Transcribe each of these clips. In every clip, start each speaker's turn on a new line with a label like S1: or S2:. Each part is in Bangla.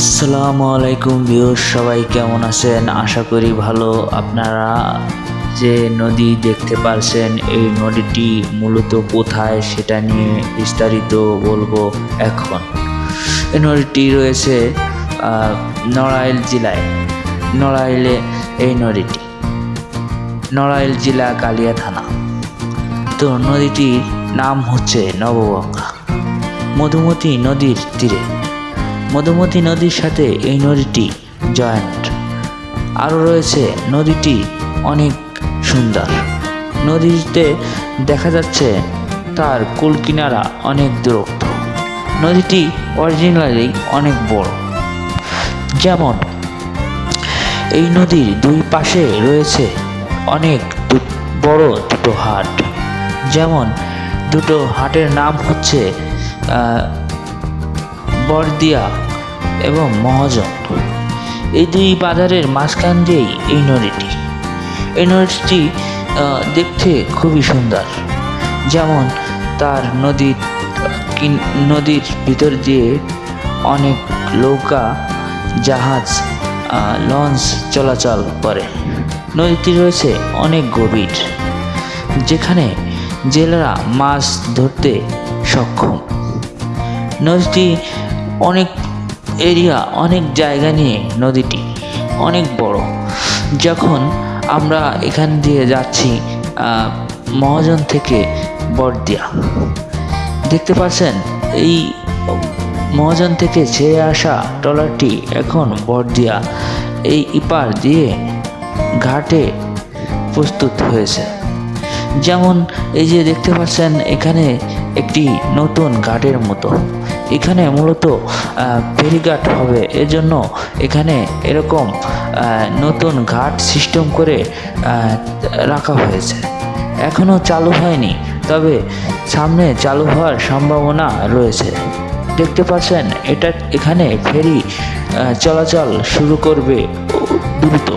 S1: আসসালামু আলাইকুম ভিউর সবাই কেমন আছেন? আশা করি ভালো। আপনারা যে নদী দেখতে পারছেন, এই নদীটি মূলত কোথায় সেটা নিয়ে বিস্তারিত বলব এখন। এই নদীটি রয়েছে নড়াইল জেলায়। নড়াইলে এই নদীটি। নড়াইল জেলা কালিয়া থানা। তো নদীটির নাম হচ্ছে নবগঙ্গা। মধুমতি নদীর তীরে। মধুমতি নদীর সাথে এই নদীটি জয়েন্ট। আরও রয়েছে নদীটি অনেক সুন্দর। নদীতে দেখা যাচ্ছে তার কুল কিনারা অনেক দূরত্ব। নদীটি অরিজিনালি অনেক বড়। যেমন, এই নদীর দুই পাশে রয়েছে অনেক বড় দুটো হাট। যেমন, দুটো হাটের নাম হচ্ছে বরদিয়া এবং মহাজন এই দুই বাজারের মাঝখান দিয়েই এই নদীটি। এই নদীটি দেখতে খুবই সুন্দর। যেমন তার নদীর নদীর ভিতর দিয়ে অনেক নৌকা, জাহাজ লঞ্চ চলাচল করে। নদীটি রয়েছে অনেক গভীর, যেখানে জেলেরা মাছ ধরতে সক্ষম। নদীটি অনেক এরিয়া, অনেক জায়গা নিয়ে নদীটি অনেক বড়। যখন আমরা এখান দিয়ে যাচ্ছি মহাজন থেকে বড়দিয়া দেখতে পাচ্ছেন, এই মহাজন থেকে ছেড়ে আসা ট্রলারটি এখন বড়দিয়া এই ইপার দিয়ে ঘাটে প্রস্তুত হয়েছে। যেমন এই যে দেখতে পাচ্ছেন, এখানে একটি নতুন ঘাটের মতো। এখানে মূলত ফেরিঘাট হবে। এজন্য এখানে এরকম নতুন ঘাট সিস্টেম করে রাখা হয়েছে। এখনও চালু হয়নি, তবে সামনে চালু হওয়ার সম্ভাবনা রয়েছে। দেখতে পাচ্ছেন, এটা এখানে ফেরি চলাচল শুরু করবে দ্রুত।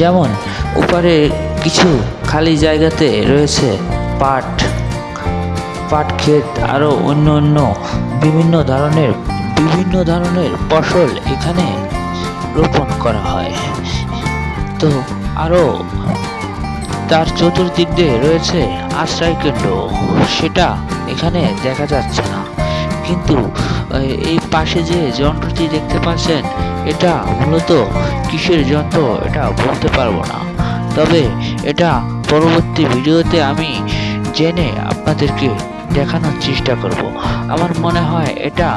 S1: যেমন উপরে কিছু খালি জায়গাতে রয়েছে পাট পাট ক্ষেত আরও অন্য অন্য বিভিন্ন ধরনের বিভিন্ন ধরনের ফসল এখানে রোপণ করা হয়। তো আরও তার চতুর্দিক দিয়ে রয়েছে আশ্রয় কেন্দ্র। সেটা এখানে দেখা যাচ্ছে না। কিন্তু এই পাশে যে যন্ত্রটি দেখতে পাচ্ছেন, এটা মূলত কিসের যন্ত্র এটা বলতে পারব না। তবে এটা পরবর্তী ভিডিওতে আমি জেনে আপনাদেরকে দেখানোর চেষ্টা করব। আমার মনে হয় এটা